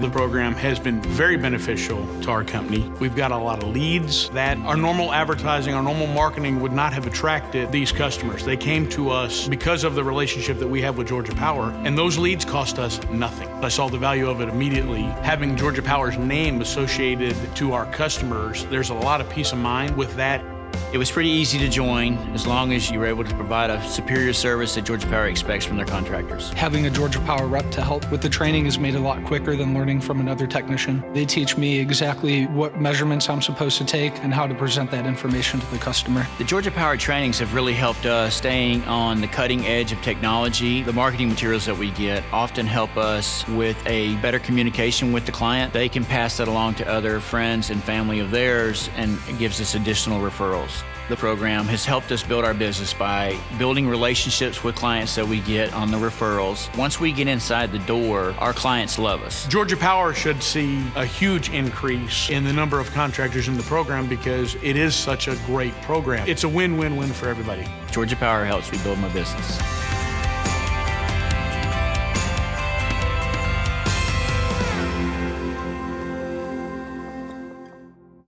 the program has been very beneficial to our company. We've got a lot of leads that our normal advertising, our normal marketing would not have attracted these customers. They came to us because of the relationship that we have with Georgia Power, and those leads cost us nothing. I saw the value of it immediately. Having Georgia Power's name associated to our customers, there's a lot of peace of mind with that. It was pretty easy to join as long as you were able to provide a superior service that Georgia Power expects from their contractors. Having a Georgia Power rep to help with the training has made a lot quicker than learning from another technician. They teach me exactly what measurements I'm supposed to take and how to present that information to the customer. The Georgia Power trainings have really helped us staying on the cutting edge of technology. The marketing materials that we get often help us with a better communication with the client. They can pass that along to other friends and family of theirs and it gives us additional referrals. The program has helped us build our business by building relationships with clients that we get on the referrals. Once we get inside the door, our clients love us. Georgia Power should see a huge increase in the number of contractors in the program because it is such a great program. It's a win-win-win for everybody. Georgia Power helps me build my business.